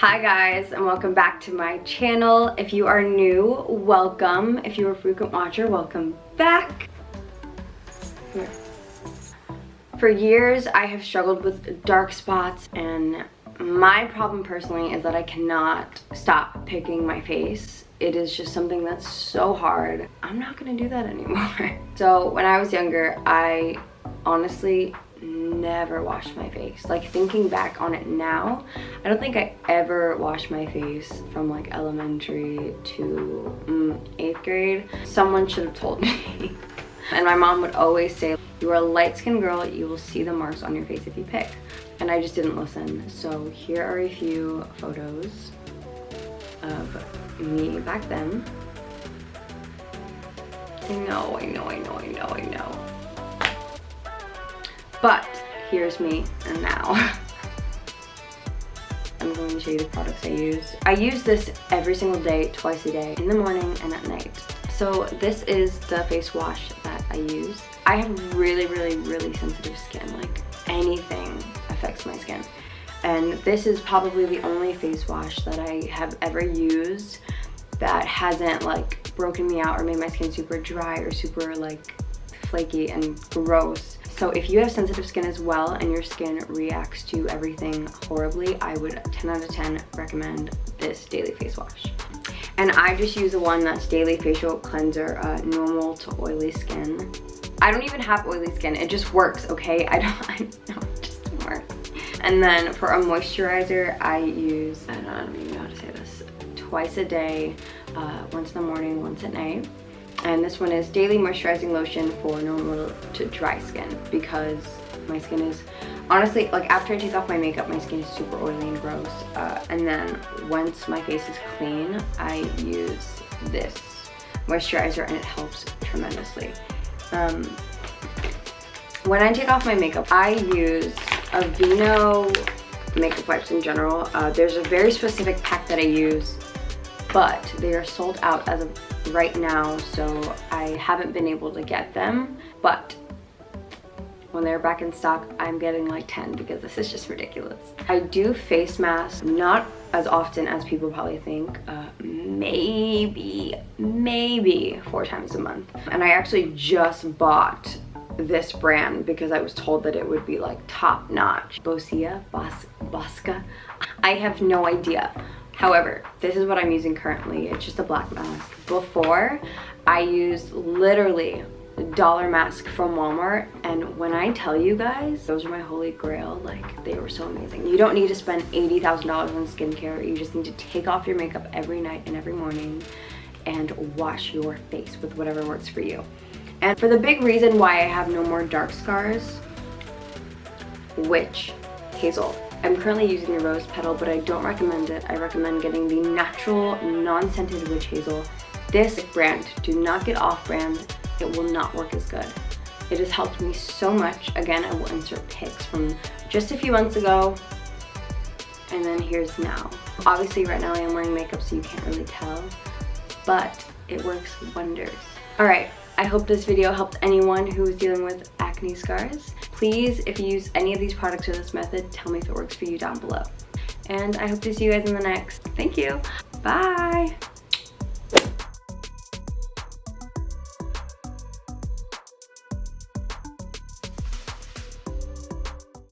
Hi guys and welcome back to my channel. If you are new, welcome. If you're a frequent watcher, welcome back. Here. For years, I have struggled with dark spots and my problem personally is that I cannot stop picking my face. It is just something that's so hard. I'm not gonna do that anymore. So when I was younger, I honestly never washed my face. Like thinking back on it now, I don't think I ever washed my face from like elementary to mm, eighth grade. Someone should have told me. and my mom would always say, you are a light-skinned girl, you will see the marks on your face if you pick. And I just didn't listen. So here are a few photos of me back then. I know, I know, I know, I know, I know. But here's me and now. I'm going to show you the products I use. I use this every single day, twice a day, in the morning and at night. So this is the face wash that I use. I have really, really, really sensitive skin. Like anything affects my skin. And this is probably the only face wash that I have ever used that hasn't like broken me out or made my skin super dry or super like flaky and gross so if you have sensitive skin as well and your skin reacts to everything horribly, I would 10 out of 10 recommend this daily face wash. And I just use the one that's daily facial cleanser, uh, normal to oily skin. I don't even have oily skin, it just works, okay? I don't, I know, it just. And then for a moisturizer, I use, I don't, I don't even know how to say this, twice a day, uh, once in the morning, once at night and this one is daily moisturizing lotion for normal to dry skin because my skin is honestly like after I take off my makeup my skin is super oily and gross. Uh, and then once my face is clean I use this moisturizer and it helps tremendously. Um, when I take off my makeup I use Aveeno makeup wipes in general. Uh, there's a very specific pack that I use but they are sold out as of right now so I haven't been able to get them but when they're back in stock I'm getting like 10 because this is just ridiculous. I do face masks not as often as people probably think uh, maybe maybe four times a month and I actually just bought this brand because I was told that it would be like top notch. Bosia, Bos Bosca, I have no idea However, this is what I'm using currently. It's just a black mask. Before, I used literally dollar mask from Walmart and when I tell you guys those are my holy grail like they were so amazing you don't need to spend $80,000 on skincare you just need to take off your makeup every night and every morning and wash your face with whatever works for you and for the big reason why I have no more dark scars witch hazel I'm currently using the rose petal, but I don't recommend it. I recommend getting the natural, non-scented witch hazel. This brand, do not get off-brand. It will not work as good. It has helped me so much. Again, I will insert pics from just a few months ago. And then here's now. Obviously, right now I am wearing makeup, so you can't really tell. But it works wonders. All right, I hope this video helped anyone who is dealing with acne scars. Please, if you use any of these products or this method, tell me if it works for you down below. And I hope to see you guys in the next. Thank you. Bye.